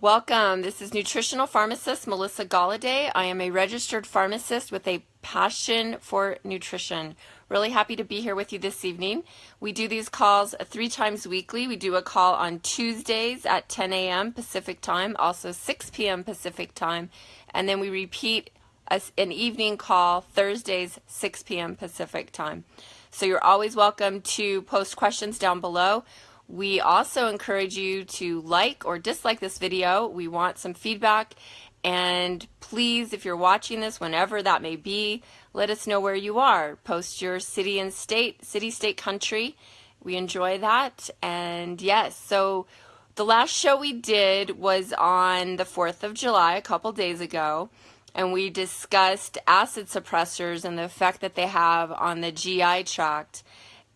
Welcome. This is nutritional pharmacist Melissa Galladay. I am a registered pharmacist with a passion for nutrition. Really happy to be here with you this evening. We do these calls three times weekly. We do a call on Tuesdays at 10 a.m. Pacific time, also 6 p.m. Pacific time, and then we repeat an evening call Thursdays, 6 p.m. Pacific time. So you're always welcome to post questions down below. We also encourage you to like or dislike this video. We want some feedback and please, if you're watching this, whenever that may be, let us know where you are. Post your city and state, city, state, country. We enjoy that. And yes, so the last show we did was on the 4th of July, a couple days ago, and we discussed acid suppressors and the effect that they have on the GI tract.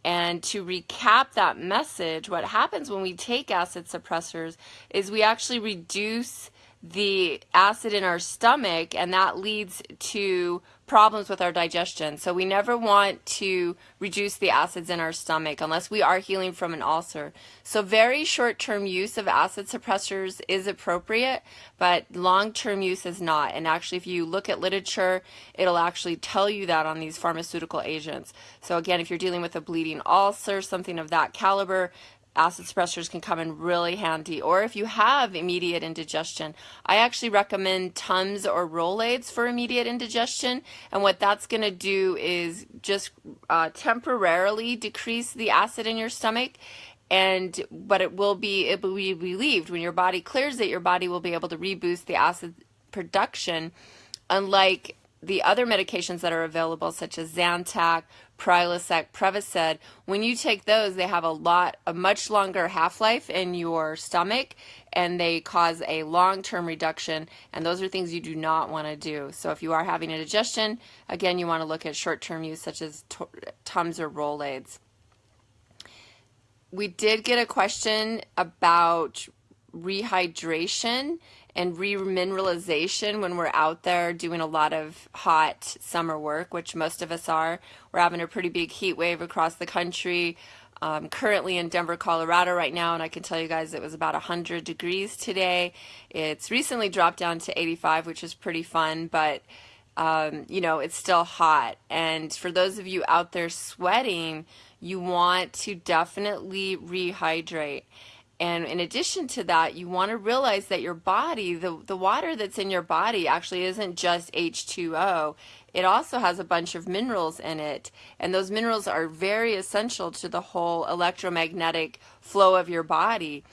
And to recap that message, what happens when we take acid suppressors is we actually reduce the acid in our stomach and that leads to problems with our digestion. So we never want to reduce the acids in our stomach unless we are healing from an ulcer. So very short-term use of acid suppressors is appropriate, but long-term use is not. And actually if you look at literature, it'll actually tell you that on these pharmaceutical agents. So again, if you're dealing with a bleeding ulcer, something of that caliber, acid suppressors can come in really handy. Or if you have immediate indigestion, I actually recommend Tums or Rolaids for immediate indigestion. And what that's going to do is just uh, temporarily decrease the acid in your stomach. And but it will be it will be relieved when your body clears it. Your body will be able to reboost the acid production, unlike the other medications that are available, such as Zantac, Prilosec, Prevacid, when you take those, they have a lot, a much longer half-life in your stomach, and they cause a long-term reduction, and those are things you do not want to do. So if you are having indigestion, again, you want to look at short-term use, such as Tums or Rolaids. We did get a question about rehydration and remineralization when we're out there doing a lot of hot summer work, which most of us are. We're having a pretty big heat wave across the country. Um, currently in Denver, Colorado right now, and I can tell you guys it was about 100 degrees today. It's recently dropped down to 85, which is pretty fun, but um, you know, it's still hot. And for those of you out there sweating, you want to definitely rehydrate. And in addition to that, you want to realize that your body, the, the water that's in your body actually isn't just H2O. It also has a bunch of minerals in it. And those minerals are very essential to the whole electromagnetic flow of your body.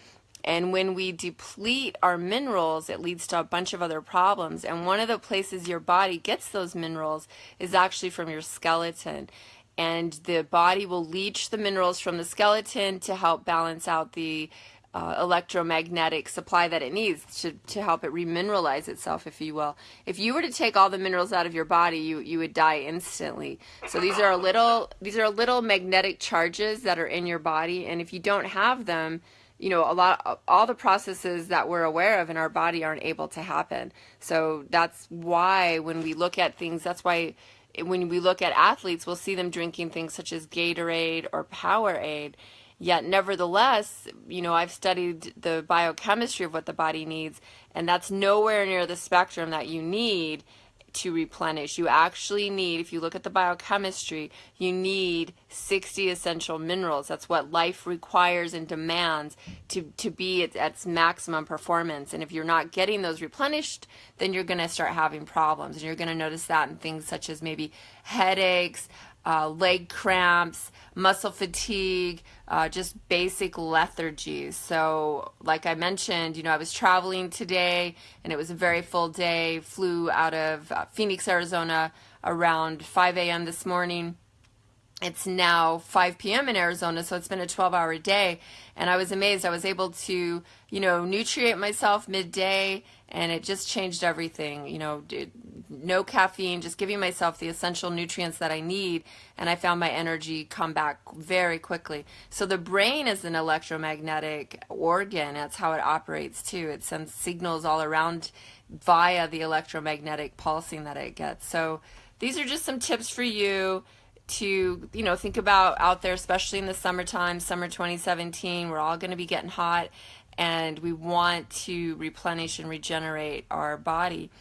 And when we deplete our minerals, it leads to a bunch of other problems. And one of the places your body gets those minerals is actually from your skeleton. And the body will leach the minerals from the skeleton to help balance out the uh, electromagnetic supply that it needs to, to help it remineralize itself, if you will. If you were to take all the minerals out of your body, you, you would die instantly. So these are a little these are little magnetic charges that are in your body, and if you don't have them, you know, a lot all the processes that we're aware of in our body aren't able to happen. So that's why when we look at things, that's why when we look at athletes, we'll see them drinking things such as Gatorade or Powerade Yet, nevertheless, you know, I've studied the biochemistry of what the body needs, and that's nowhere near the spectrum that you need to replenish. You actually need, if you look at the biochemistry, you need 60 essential minerals. That's what life requires and demands to, to be at, its maximum performance. And if you're not getting those replenished, then you're going to start having problems. And you're going to notice that in things such as maybe headaches, uh, leg cramps, muscle fatigue, uh, just basic lethargy. So, like I mentioned, you know, I was traveling today and it was a very full day. Flew out of uh, Phoenix, Arizona around 5 a.m. this morning. It's now 5 p.m. in Arizona, so it's been a 12 hour day. And I was amazed. I was able to, you know, nutrient myself midday and it just changed everything. You know, no caffeine, just giving myself the essential nutrients that I need, and I found my energy come back very quickly. So the brain is an electromagnetic organ. That's how it operates too. It sends signals all around via the electromagnetic pulsing that it gets. So these are just some tips for you to you know think about out there especially in the summertime summer 2017 we're all going to be getting hot and we want to replenish and regenerate our body.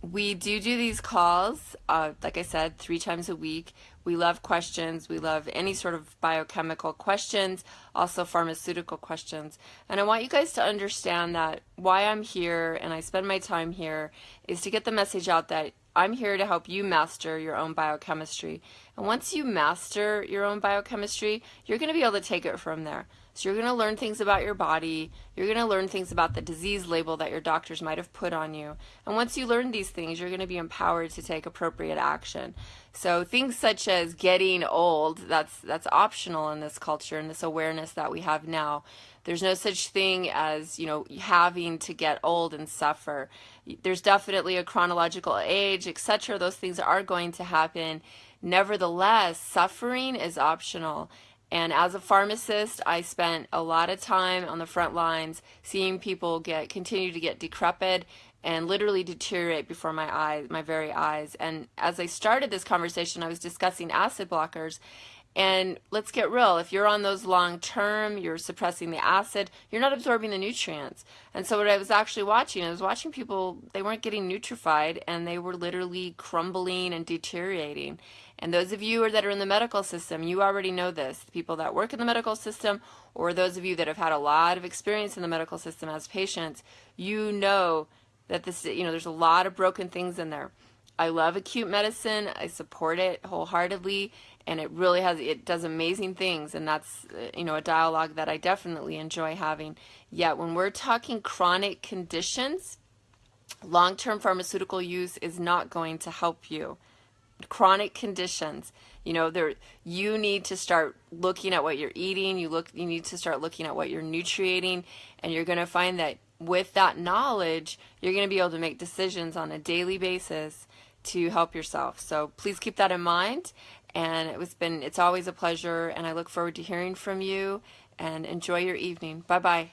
We do do these calls, uh, like I said, three times a week. We love questions. We love any sort of biochemical questions, also pharmaceutical questions. And I want you guys to understand that why I'm here and I spend my time here is to get the message out that I'm here to help you master your own biochemistry. And once you master your own biochemistry, you're going to be able to take it from there. So you're going to learn things about your body. You're going to learn things about the disease label that your doctors might have put on you. And once you learn these things, you're going to be empowered to take appropriate action. So things such as getting old, that's that's optional in this culture and this awareness that we have now. There's no such thing as, you know, having to get old and suffer. There's definitely a chronological age, etc. Those things are going to happen. Nevertheless, suffering is optional and as a pharmacist, I spent a lot of time on the front lines seeing people get continue to get decrepit and literally deteriorate before my eyes, my very eyes. And as I started this conversation, I was discussing acid blockers. And let's get real, if you're on those long term, you're suppressing the acid, you're not absorbing the nutrients. And so what I was actually watching, I was watching people, they weren't getting nutrified and they were literally crumbling and deteriorating. And those of you that are in the medical system, you already know this. People that work in the medical system, or those of you that have had a lot of experience in the medical system as patients, you know that this, you know, there's a lot of broken things in there. I love acute medicine. I support it wholeheartedly, and it really has it does amazing things, and that's uh, you know a dialogue that I definitely enjoy having. Yet when we're talking chronic conditions, long-term pharmaceutical use is not going to help you chronic conditions you know there you need to start looking at what you're eating you look you need to start looking at what you're nutriating and you're going to find that with that knowledge you're going to be able to make decisions on a daily basis to help yourself. So please keep that in mind. And it was been it's always a pleasure and I look forward to hearing from you. And enjoy your evening. Bye bye